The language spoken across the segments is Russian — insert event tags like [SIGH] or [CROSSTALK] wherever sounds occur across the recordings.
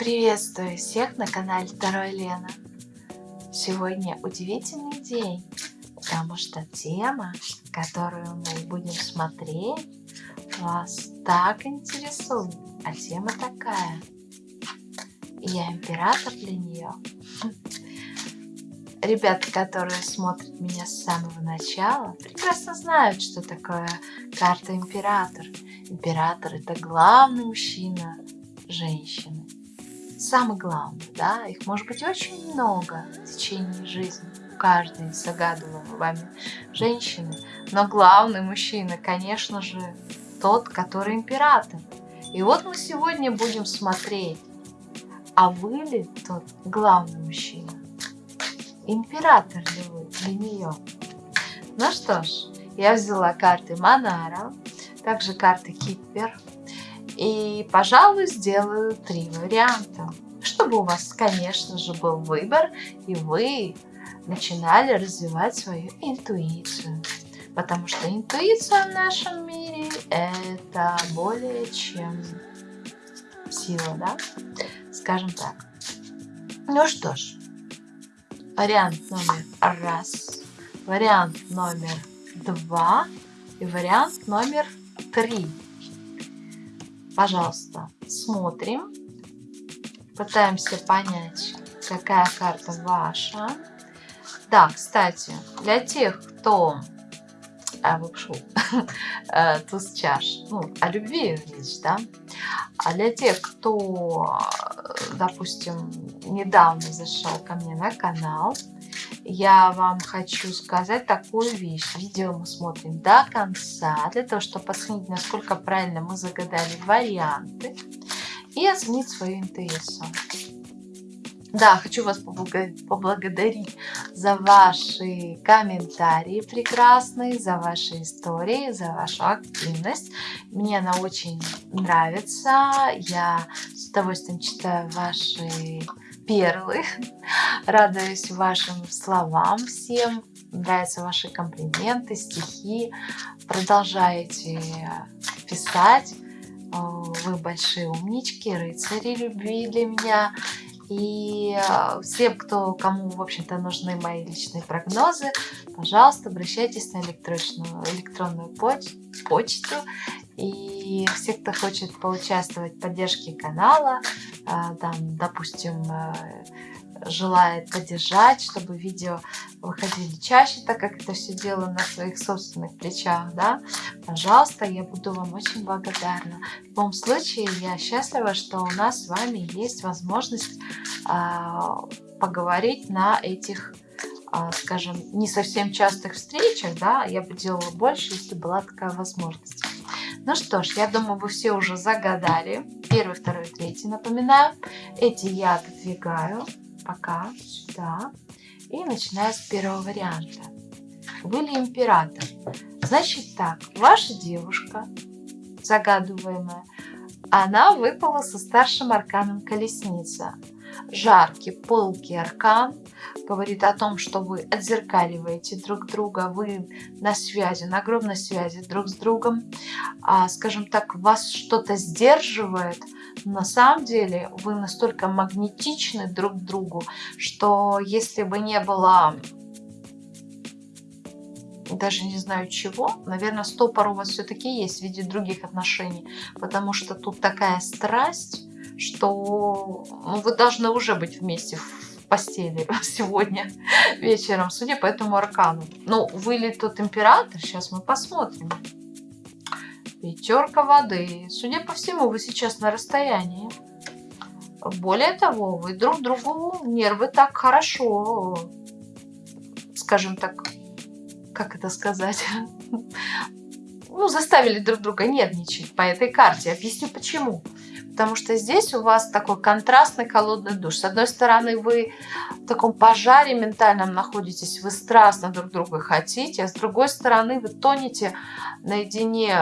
Приветствую всех на канале Второй Лена. Сегодня удивительный день, потому что тема, которую мы будем смотреть, вас так интересует. А тема такая. Я император для нее. Ребята, которые смотрят меня с самого начала, прекрасно знают, что такое карта император. Император это главный мужчина женщины самый главный, да, их может быть очень много в течение жизни, каждой загадываемой вами женщины, но главный мужчина, конечно же, тот, который император. И вот мы сегодня будем смотреть, а вы ли тот главный мужчина? Император ли вы для нее? Ну что ж, я взяла карты Монара, также карты Киппер, и, пожалуй, сделаю три варианта, чтобы у вас, конечно же, был выбор, и вы начинали развивать свою интуицию. Потому что интуиция в нашем мире – это более чем сила, да? Скажем так. Ну что ж, вариант номер раз, вариант номер два и вариант номер три. Пожалуйста, смотрим. Пытаемся понять, какая карта ваша. Да, кстати, для тех, кто а, выпшу, [LAUGHS] э, туз чаш, ну, о любви речь, да, а для тех, кто, допустим, недавно зашел ко мне на канал, я вам хочу сказать такую вещь. Видео мы смотрим до конца, для того, чтобы оценить, насколько правильно мы загадали варианты и оценить свою интуицию. Да, хочу вас поблагодарить за ваши комментарии прекрасные, за ваши истории, за вашу активность. Мне она очень нравится. Я с удовольствием читаю ваши перлы. Радуюсь вашим словам всем. Нравятся ваши комплименты, стихи. Продолжайте писать. Вы большие умнички, рыцари любви для меня. И всем, кто, кому, в общем-то, нужны мои личные прогнозы, пожалуйста, обращайтесь на электронную, электронную поч почту. И все, кто хочет поучаствовать в поддержке канала, а, там, допустим, э, желает поддержать, чтобы видео выходили чаще, так как это все делаю на своих собственных плечах, да, пожалуйста, я буду вам очень благодарна. В любом случае, я счастлива, что у нас с вами есть возможность а, поговорить на этих, а, скажем, не совсем частых встречах, да, я бы делала больше, если была такая возможность. Ну что ж, я думаю, вы все уже загадали. Первый, второй, третий, напоминаю. Эти я отодвигаю пока сюда. И начинаю с первого варианта. Вы ли император? Значит так, ваша девушка, загадываемая, она выпала со старшим арканом колесница. Жаркий, пылкий аркан говорит о том, что вы отзеркаливаете друг друга, вы на связи, на огромной связи друг с другом. А, скажем так, вас что-то сдерживает, на самом деле вы настолько магнетичны друг к другу, что если бы не было даже не знаю чего, наверное, стопор у вас все-таки есть в виде других отношений, потому что тут такая страсть, что ну, вы должны уже быть вместе в постели [LAUGHS] сегодня вечером, судя по этому аркану. Ну, вы ли тот император, сейчас мы посмотрим. Пятерка воды. Судя по всему, вы сейчас на расстоянии. Более того, вы друг другу нервы так хорошо, скажем так, как это сказать, [LAUGHS] ну, заставили друг друга нервничать по этой карте. Объясню почему. Потому что здесь у вас такой контрастный холодный душ. С одной стороны, вы в таком пожаре ментальном находитесь, вы страстно друг друга хотите, а с другой стороны, вы тонете наедине,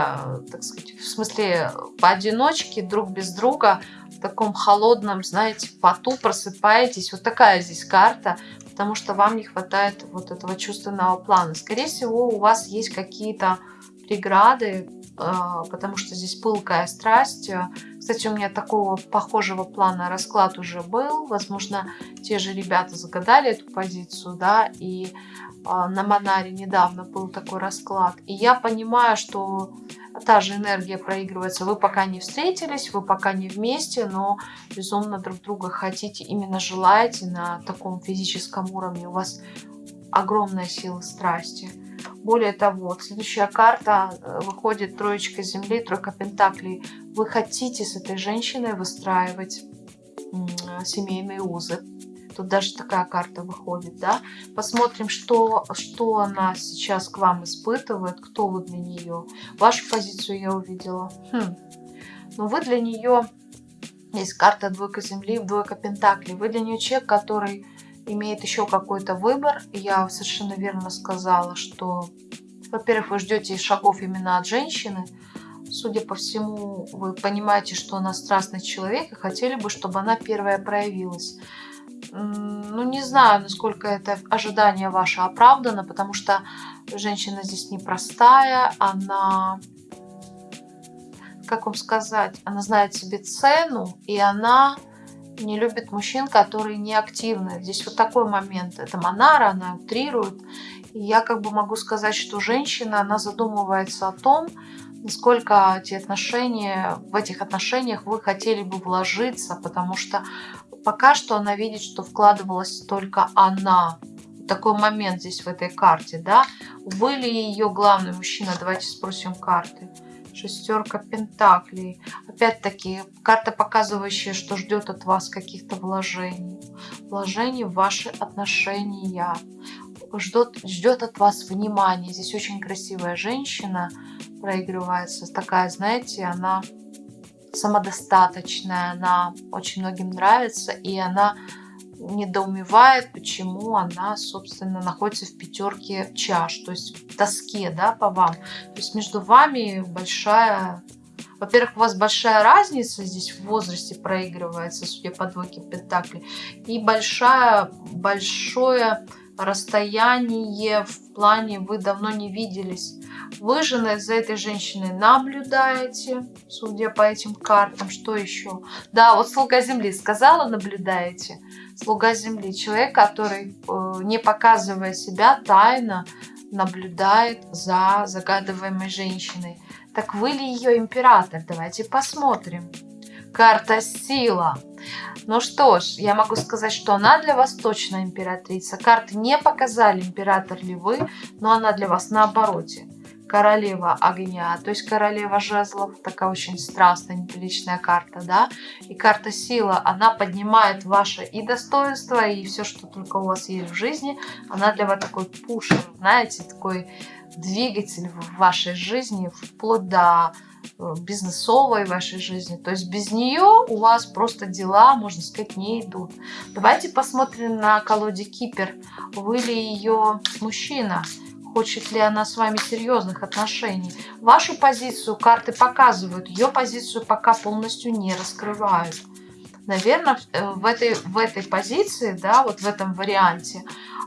так сказать, в смысле поодиночке, друг без друга, в таком холодном, знаете, поту просыпаетесь. Вот такая здесь карта, потому что вам не хватает вот этого чувственного плана. Скорее всего, у вас есть какие-то преграды, а, потому что здесь пылкая страсть, Кстати, у меня такого похожего плана расклад уже был. Возможно, те же ребята загадали эту позицию, да, и а, на Монаре недавно был такой расклад. И я понимаю, что та же энергия проигрывается. Вы пока не встретились, вы пока не вместе, но безумно друг друга хотите, именно желаете на таком физическом уровне. У вас огромная сила страсти. Более того, следующая карта э, выходит троечка земли, тройка пентаклей. Вы хотите с этой женщиной выстраивать семейные узы. Тут даже такая карта выходит, да. Посмотрим, что, что она сейчас к вам испытывает, кто вы для нее. Вашу позицию я увидела. Хм. Но вы для нее, есть карта двойка земли, двойка пентаклей. Вы для нее человек, который имеет еще какой-то выбор. Я совершенно верно сказала, что, во-первых, вы ждете шагов именно от женщины. Судя по всему, вы понимаете, что она страстный человек и хотели бы, чтобы она первая проявилась ну, не знаю, насколько это ожидание ваше оправдано, потому что женщина здесь непростая, она, как вам сказать, она знает себе цену, и она не любит мужчин, которые не активны. Здесь вот такой момент. Это Монара, она утрирует. И я как бы могу сказать, что женщина, она задумывается о том, насколько эти отношения, в этих отношениях вы хотели бы вложиться, потому что пока что она видит, что вкладывалась только она. Такой момент здесь в этой карте, да? Вы ли ее главный мужчина? Давайте спросим карты. Шестерка пентаклей. Опять-таки, карта, показывающая, что ждет от вас каких-то вложений. Вложений в ваши отношения. Ждет, ждет от вас внимания. Здесь очень красивая женщина проигрывается. Такая, знаете, она самодостаточная, она очень многим нравится, и она недоумевает, почему она, собственно, находится в пятерке чаш, то есть в тоске, да, по вам. То есть между вами большая... Во-первых, у вас большая разница здесь в возрасте проигрывается, судя по двойке пентаклей, и большая, большое расстояние в плане вы давно не виделись. Вы же за этой женщиной наблюдаете, судя по этим картам. Что еще? Да, вот слуга земли сказала, наблюдаете. Слуга земли, человек, который, э, не показывая себя, тайно наблюдает за загадываемой женщиной. Так вы ли ее император? Давайте посмотрим. Карта сила. Ну что ж, я могу сказать, что она для вас точно императрица. Карты не показали, император ли вы, но она для вас на обороте королева огня, то есть королева жезлов, такая очень страстная, неприличная карта, да, и карта сила, она поднимает ваше и достоинство, и все, что только у вас есть в жизни, она для вас такой пушер, знаете, такой двигатель в вашей жизни, вплоть до э, бизнесовой вашей жизни. То есть без нее у вас просто дела, можно сказать, не идут. Давайте посмотрим на колоде Кипер. Вы ли ее мужчина? Хочет ли она с вами серьезных отношений. Вашу позицию карты показывают, ее позицию пока полностью не раскрывают. Наверное, э, в этой, в этой позиции, да, вот в этом варианте,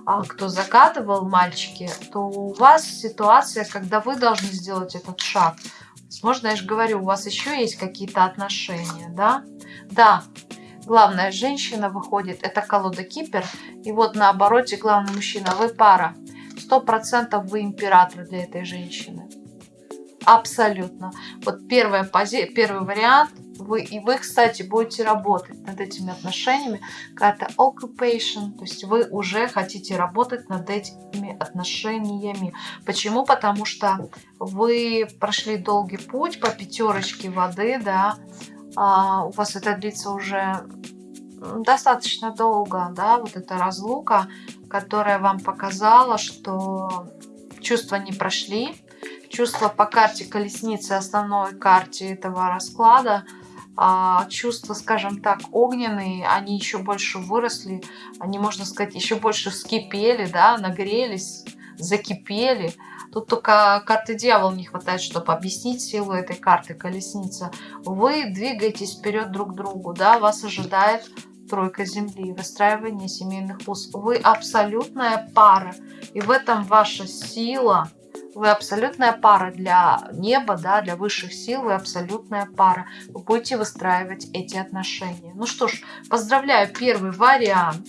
а, кто загадывал мальчики, то у вас ситуация, когда вы должны сделать этот шаг. Возможно, я же говорю, у вас еще есть какие-то отношения, да? Да, главная женщина выходит, это колода Кипер, и вот на обороте главный мужчина, вы пара сто процентов вы император для этой женщины. Абсолютно. Вот первая пози... первый вариант. Вы, и вы, кстати, будете работать над этими отношениями. Карта occupation. То есть вы уже хотите работать над этими отношениями. Почему? Потому что вы прошли долгий путь по пятерочке воды, да. А, у вас это длится уже достаточно долго, да, вот эта разлука которая вам показала, что чувства не прошли. Чувства по карте колесницы, основной карте этого расклада, а чувства, скажем так, огненные, они еще больше выросли, они, можно сказать, еще больше вскипели, да, нагрелись, закипели. Тут только карты дьявол не хватает, чтобы объяснить силу этой карты колесница. Вы двигаетесь вперед друг к другу, да, вас ожидает тройка земли, выстраивание семейных уз. Вы абсолютная пара, и в этом ваша сила, вы абсолютная пара для неба, да, для высших сил, вы абсолютная пара. Вы будете выстраивать эти отношения. Ну что ж, поздравляю, первый вариант.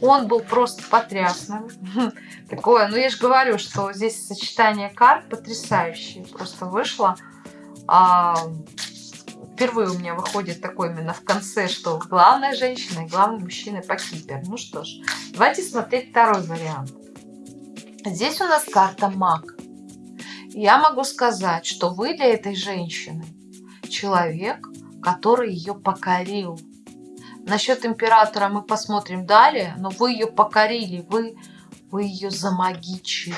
Он был просто потрясным. [LAUGHS] Такое, ну я же говорю, что здесь сочетание карт потрясающее. Просто вышло. Впервые у меня выходит такой именно в конце, что главная женщина и главный мужчина по кипер. Ну что ж, давайте смотреть второй вариант. Здесь у нас карта маг. Я могу сказать, что вы для этой женщины человек, который ее покорил. Насчет императора мы посмотрим далее, но вы ее покорили, вы, вы ее замагичили.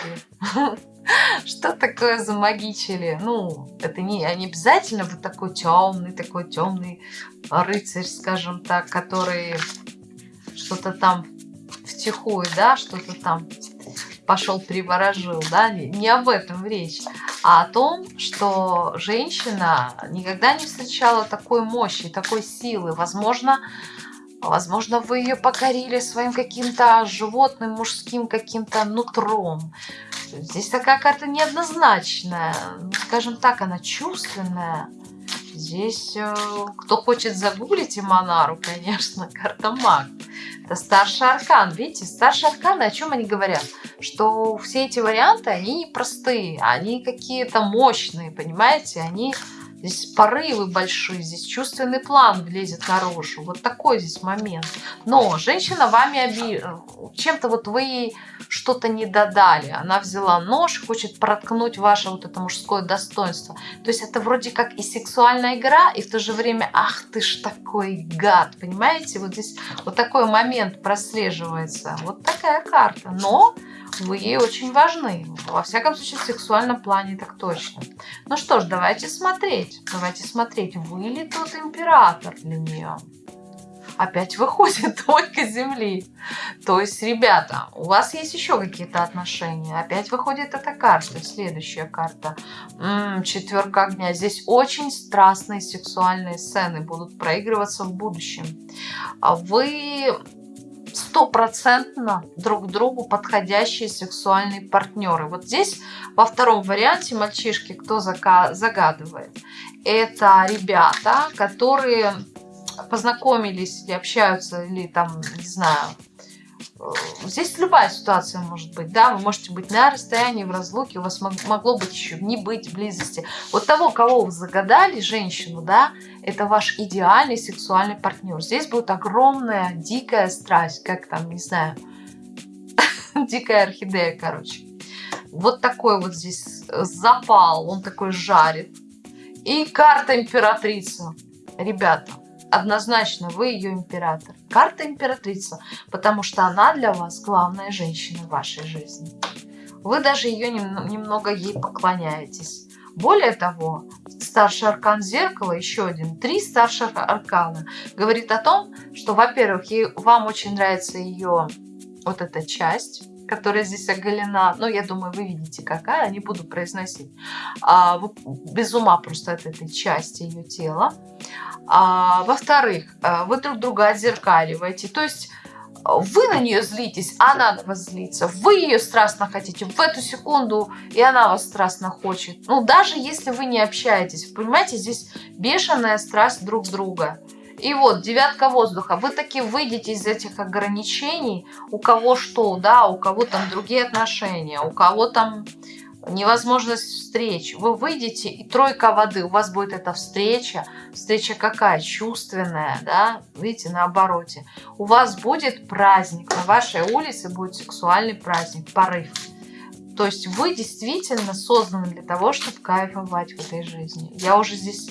[LAUGHS] [LAUGHS] Что такое замагичили? Ну, это не, не обязательно вот такой темный, такой темный рыцарь, скажем так, который что-то там втихую, да, что-то там пошел приворожил, да, не об этом речь, а о том, что женщина никогда не встречала такой мощи, такой силы. Возможно, возможно, вы ее покорили своим каким-то животным, мужским каким-то нутром. Здесь такая карта неоднозначная, скажем так, она чувственная. Здесь, э, кто хочет загуглить Иманару, конечно, [LAUGHS] карта маг. Это старший аркан. Видите, старший аркан, о чем они говорят? Что все эти варианты, они непростые, они какие-то мощные, понимаете? Они Здесь порывы большие, здесь чувственный план влезет наружу. Вот такой здесь момент. Но женщина вами оби... чем-то вот вы ей что-то не додали. Она взяла нож, хочет проткнуть ваше вот это мужское достоинство. То есть это вроде как и сексуальная игра, и в то же время, ах ты ж такой гад, понимаете? Вот здесь вот такой момент прослеживается. Вот такая карта. Но вы ей очень важны. Во всяком случае, в сексуальном плане так точно. Ну что ж, давайте смотреть. Давайте смотреть, вы ли тот император для нее. Опять выходит [LAUGHS] только земли. То есть, ребята, у вас есть еще какие-то отношения. Опять выходит эта карта. Следующая карта. М -м, четверка огня. Здесь очень страстные сексуальные сцены будут проигрываться в будущем. А вы стопроцентно друг другу подходящие сексуальные партнеры. Вот здесь во втором варианте мальчишки, кто загадывает, это ребята, которые познакомились или общаются, или там, не знаю, Э, здесь любая ситуация может быть, да, вы можете быть на расстоянии, в разлуке, у вас могло быть еще не быть близости. Вот того, кого вы загадали, женщину, да, это ваш идеальный сексуальный партнер. Здесь будет огромная дикая страсть, как там, не знаю, [LAUGHS] дикая орхидея, короче. Вот такой вот здесь запал, он такой жарит. И карта императрица. Ребята, однозначно вы ее император. Карта императрица, потому что она для вас главная женщина в вашей жизни. Вы даже ее немного ей поклоняетесь. Более того, старший аркан зеркала, еще один, три старших аркана, говорит о том, что, во-первых, вам очень нравится ее вот эта часть, которая здесь оголена. Ну, я думаю, вы видите, какая, не буду произносить. А, без ума просто от этой части ее тела. А, Во-вторых, э, вы друг друга отзеркаливаете. То есть вы на нее злитесь, она на вас злится. Вы ее страстно хотите в эту секунду, и она вас страстно хочет. Ну, даже если вы не общаетесь. Понимаете, здесь бешеная страсть друг друга. И вот, девятка воздуха. Вы таки выйдете из этих ограничений. У кого что, да, у кого там другие отношения, у кого там невозможность встреч. Вы выйдете, и тройка воды, у вас будет эта встреча. Встреча какая? Чувственная, да? Видите, на обороте. У вас будет праздник, на вашей улице будет сексуальный праздник, порыв. То есть вы действительно созданы для того, чтобы кайфовать в этой жизни. Я уже здесь,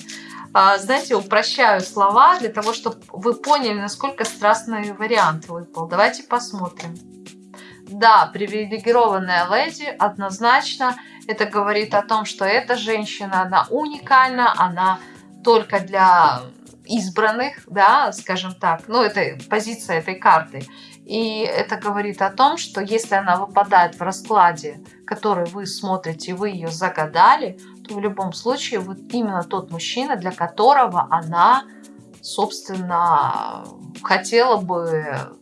а, знаете, упрощаю слова для того, чтобы вы поняли, насколько страстный вариант выпал. Давайте посмотрим. Да, привилегированная леди однозначно. Это говорит о том, что эта женщина, она уникальна, она только для избранных, да, скажем так. Ну, это позиция этой карты. И это говорит о том, что если она выпадает в раскладе, который вы смотрите, вы ее загадали, то в любом случае вот именно тот мужчина, для которого она, собственно, хотела бы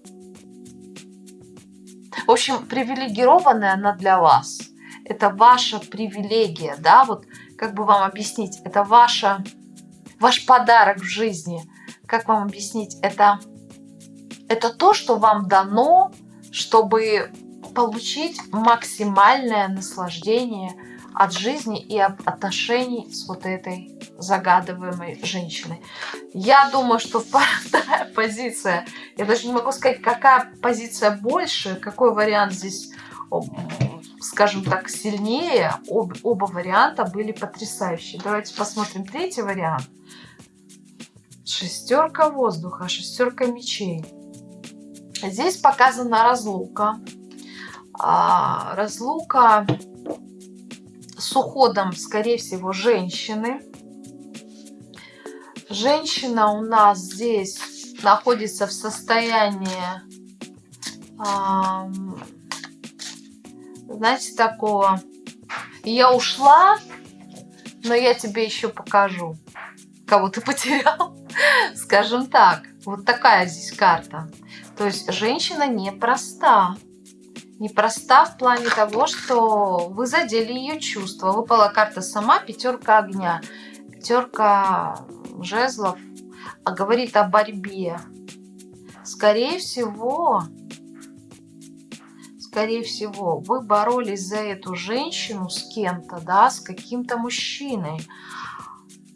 в общем, привилегированная она для вас. это ваша привилегия, да, вот как бы вам объяснить, это ваша, ваш подарок в жизни, как вам объяснить, это, это то, что вам дано, чтобы получить максимальное наслаждение от жизни и от отношений с вот этой загадываемой женщиной. Я думаю, что [LAUGHS] вторая позиция, я даже не могу сказать, какая позиция больше, какой вариант здесь, скажем так, сильнее. Об, оба варианта были потрясающие. Давайте посмотрим третий вариант. Шестерка воздуха, шестерка мечей. Здесь показана разлука. А, разлука с уходом, скорее всего, женщины. Женщина у нас здесь находится в состоянии, знаете, такого, я ушла, но я тебе еще покажу, кого ты потерял, [LAUGHS] скажем так. Вот такая здесь карта. То есть женщина непроста. Непроста в плане того, что вы задели ее чувства. Выпала карта сама, пятерка огня. Пятерка жезлов а говорит о борьбе. Скорее всего, скорее всего, вы боролись за эту женщину с кем-то, да, с каким-то мужчиной.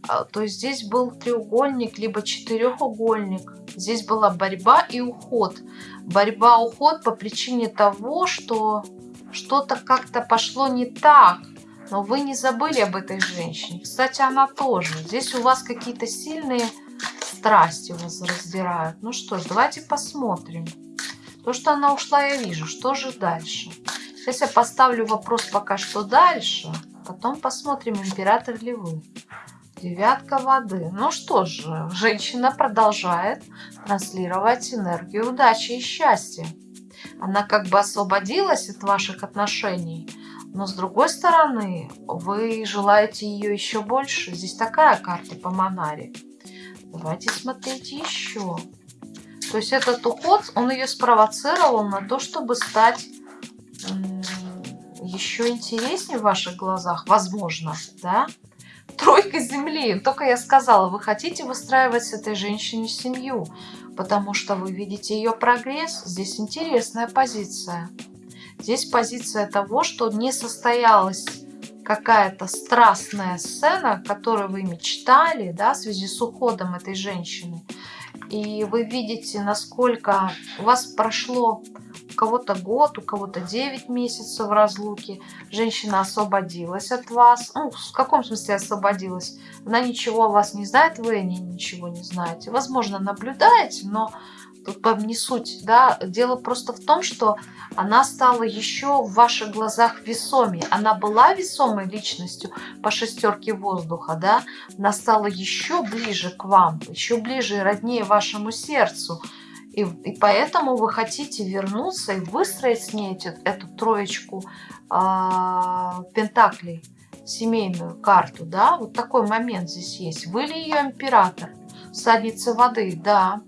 А, то здесь был треугольник, либо четырехугольник. Здесь была борьба и уход. Борьба, уход по причине того, что что-то как-то пошло не так. Но вы не забыли об этой женщине. Кстати, она тоже. Здесь у вас какие-то сильные страсти вас раздирают. Ну что ж, давайте посмотрим. То, что она ушла, я вижу. Что же дальше? Сейчас я поставлю вопрос пока что дальше. Потом посмотрим, император ли вы. Девятка воды. Ну что же, женщина продолжает транслировать энергию удачи и счастья. Она как бы освободилась от ваших отношений, но с другой стороны, вы желаете ее еще больше. Здесь такая карта по Монаре. Давайте смотреть еще. То есть этот уход, он ее спровоцировал на то, чтобы стать еще интереснее в ваших глазах, возможно, да? Тройка земли. Только я сказала, вы хотите выстраивать с этой женщиной семью, потому что вы видите ее прогресс. Здесь интересная позиция. Здесь позиция того, что не состоялась какая-то страстная сцена, которую вы мечтали, да, в связи с уходом этой женщины. И вы видите, насколько у вас прошло у кого-то год, у кого-то 9 месяцев в разлуке. Женщина освободилась от вас. Ну, в каком смысле освободилась? Она ничего о вас не знает, вы о ней ничего не знаете. Возможно, наблюдаете, но не суть. Да? Дело просто в том, что она стала еще в ваших глазах весомее. Она была весомой личностью по шестерке воздуха, да? Она стала еще ближе к вам, еще ближе и роднее вашему сердцу. И, и поэтому вы хотите вернуться и выстроить с ней эти, эту троечку э, пентаклей, семейную карту, да, вот такой момент здесь есть. Вы ли ее император? Садница воды, да.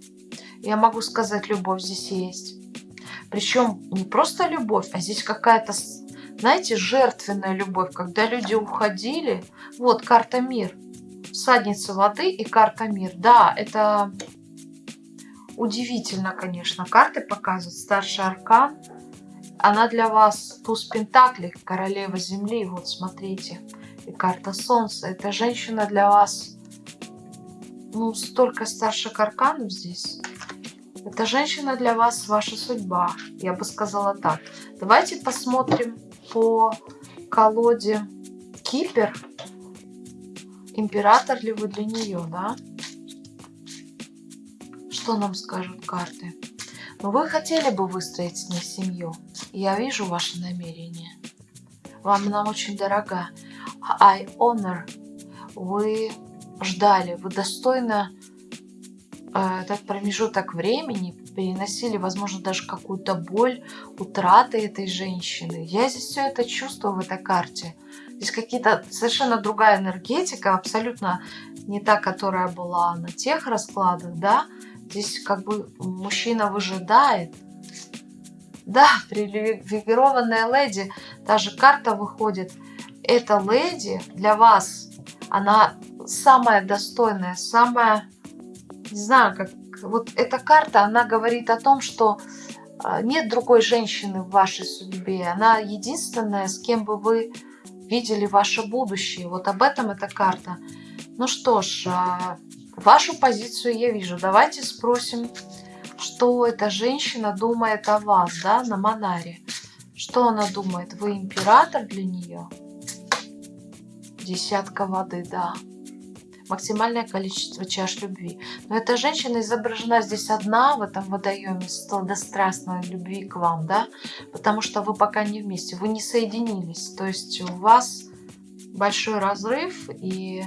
Я могу сказать, любовь здесь есть. Причем не просто любовь, а здесь какая-то, знаете, жертвенная любовь, когда люди уходили. Вот карта мир. Садница воды и карта мир. Да, это Удивительно, конечно. Карты показывают. Старший аркан. Она для вас туз пентаклей, королева земли. Вот смотрите. И карта солнца. Эта женщина для вас... Ну, столько старших арканов здесь. Эта женщина для вас ваша судьба. Я бы сказала так. Давайте посмотрим по колоде Кипер. Император ли вы для нее, да? Что нам скажут карты? Но вы хотели бы выстроить с ней семью. Я вижу ваше намерение. Вам она очень дорога. I honor. Вы ждали, вы достойно этот промежуток времени переносили, возможно, даже какую-то боль, утраты этой женщины. Я здесь все это чувствую в этой карте. Здесь какие-то совершенно другая энергетика, абсолютно не та, которая была на тех раскладах, да, Здесь как бы мужчина выжидает. Да, привилегированная леди, даже карта выходит. Эта леди для вас, она самая достойная, самая, не знаю, как, вот эта карта, она говорит о том, что а, нет другой женщины в вашей судьбе. Она единственная, с кем бы вы видели ваше будущее. Вот об этом эта карта. Ну что ж, а, вашу позицию я вижу. Давайте спросим, что эта женщина думает о вас, да, на Монаре. Что она думает? Вы император для нее? Десятка воды, да максимальное количество чаш любви. Но эта женщина изображена здесь одна в этом водоеме сладострастной любви к вам, да, потому что вы пока не вместе, вы не соединились. То есть у вас большой разрыв и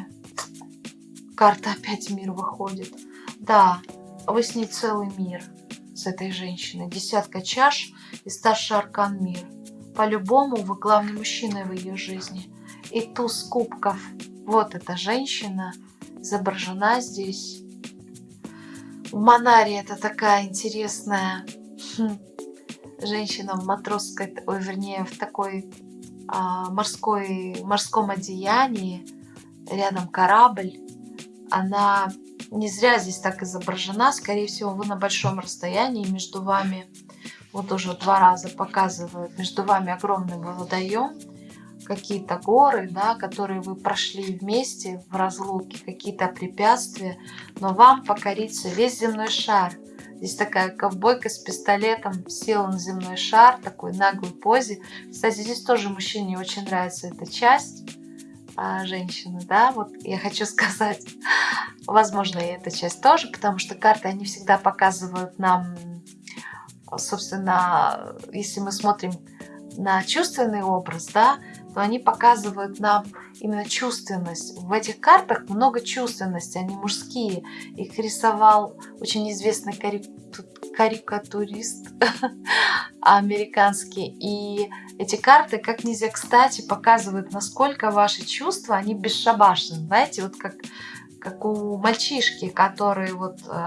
карта опять мир выходит. Да, вы с ней целый мир, с этой женщиной. Десятка чаш и старший аркан мир. По-любому вы главный мужчина в ее жизни. И туз кубков. Вот эта женщина, изображена здесь. В Монаре это такая интересная хм, женщина в матросской, ой, вернее, в такой а, морской, морском одеянии, рядом корабль. Она не зря здесь так изображена, скорее всего, вы на большом расстоянии между вами, вот уже два раза показывают, между вами огромный водоем, какие-то горы, да, которые вы прошли вместе в разлуке, какие-то препятствия, но вам покорится весь земной шар. Здесь такая ковбойка с пистолетом села на земной шар, такой наглой позе. Кстати, здесь тоже мужчине очень нравится эта часть а, женщины, да, вот я хочу [LAUGHS] сказать, возможно, и эта часть тоже, потому что карты, они всегда показывают нам, собственно, если мы смотрим на чувственный образ, да, то они показывают нам именно чувственность. В этих картах много чувственности, они мужские. Их рисовал очень известный карикатурист [LAUGHS] американский. И эти карты как нельзя кстати показывают, насколько ваши чувства, они бесшабашны. Знаете, вот как, как у мальчишки, который вот э,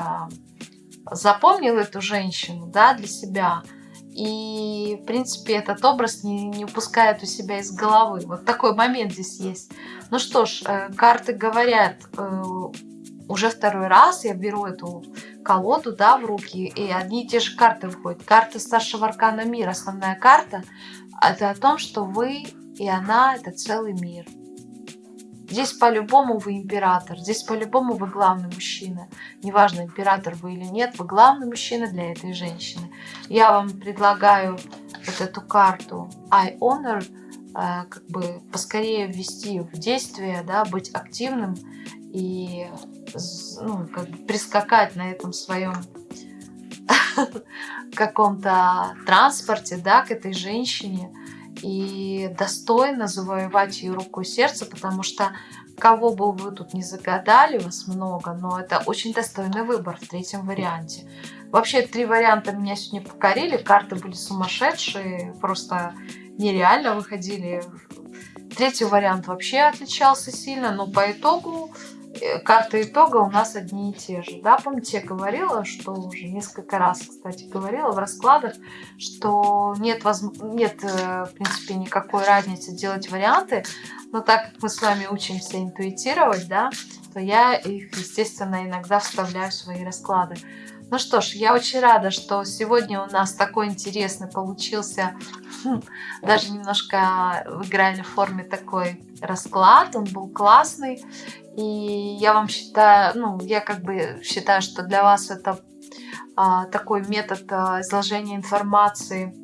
запомнил эту женщину да, для себя – и, в принципе, этот образ не, не упускает у себя из головы. Вот такой момент здесь есть. Ну что ж, э, карты говорят, э, уже второй раз я беру эту колоду да, в руки, и одни и те же карты выходят. Карта старшего аркана мира, основная карта, это о том, что вы и она – это целый мир. Здесь по-любому вы император, здесь по-любому вы главный мужчина. Неважно, император вы или нет, вы главный мужчина для этой женщины. Я вам предлагаю вот эту карту I Honor, э, как бы поскорее ввести в действие, да, быть активным и ну, как бы прискакать на этом своем [LAUGHS] каком-то транспорте, да, к этой женщине и достойно завоевать ее руку и сердце, потому что кого бы вы тут не загадали, вас много, но это очень достойный выбор в третьем варианте. Вообще три варианта меня сегодня покорили, карты были сумасшедшие, просто нереально выходили. Третий вариант вообще отличался сильно, но по итогу Э, карты итога у нас одни и те же. Да, помните, я говорила, что уже несколько раз, кстати, говорила в раскладах, что нет, воз... нет э, в принципе, никакой разницы делать варианты, но так как мы с вами учимся интуитировать, да, то я их, естественно, иногда вставляю в свои расклады. Ну что ж, я очень рада, что сегодня у нас такой интересный получился, хм, даже немножко в игральной форме такой расклад, он был классный. И я вам считаю, ну, я как бы считаю, что для вас это а, такой метод а, изложения информации,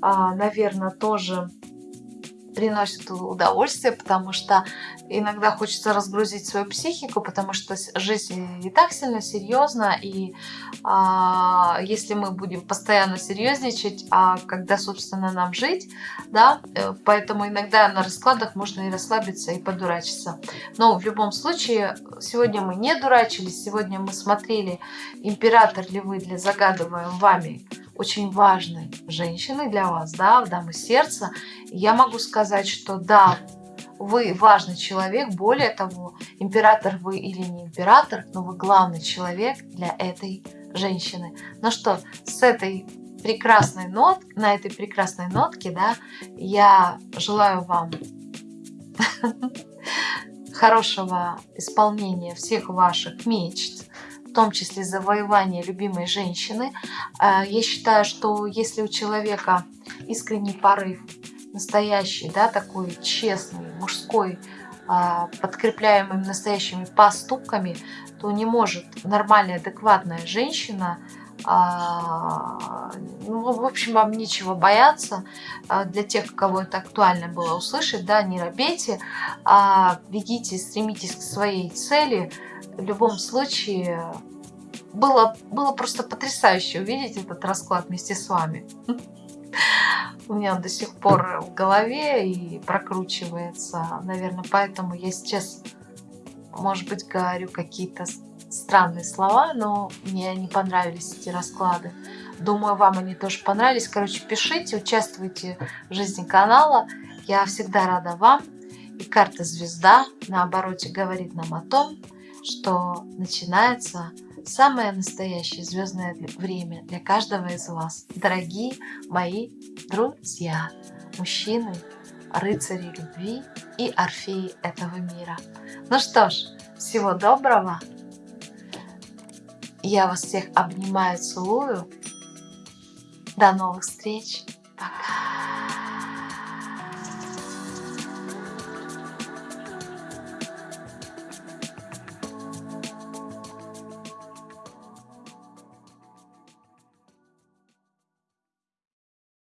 а, наверное, тоже приносит удовольствие, потому что иногда хочется разгрузить свою психику, потому что жизнь не так сильно серьезна, и а, если мы будем постоянно серьезничать, а когда, собственно, нам жить, да, э, поэтому иногда на раскладах можно и расслабиться, и подурачиться. Но в любом случае, сегодня мы не дурачились, сегодня мы смотрели, император ли вы для загадываем вами очень важной женщины для вас, да, в дамы сердца, я могу сказать, что да, вы важный человек, более того, император вы или не император, но вы главный человек для этой женщины. Ну что, с этой прекрасной нот, на этой прекрасной нотке, да, я желаю вам [LAUGHS] хорошего исполнения всех ваших мечт, в том числе завоевания любимой женщины. А, я считаю, что если у человека искренний порыв, настоящий, да, такой честный, мужской, а, подкрепляемый настоящими поступками, то не может нормальная, адекватная женщина а, ну, в общем, вам нечего бояться. А, для тех, кого это актуально было услышать, да, не робейте, а бегите, стремитесь к своей цели. В любом случае, было, было просто потрясающе увидеть этот расклад вместе с вами. У меня до сих пор в голове и прокручивается. Наверное, поэтому я сейчас, может быть, говорю какие-то странные слова, но мне не понравились эти расклады. Думаю, вам они тоже понравились. Короче, пишите, участвуйте в жизни канала. Я всегда рада вам. И карта звезда на обороте говорит нам о том, что начинается самое настоящее звездное время для каждого из вас. Дорогие мои друзья, мужчины, рыцари любви и орфеи этого мира. Ну что ж, всего доброго! Я вас всех обнимаю, целую. До новых встреч. Пока.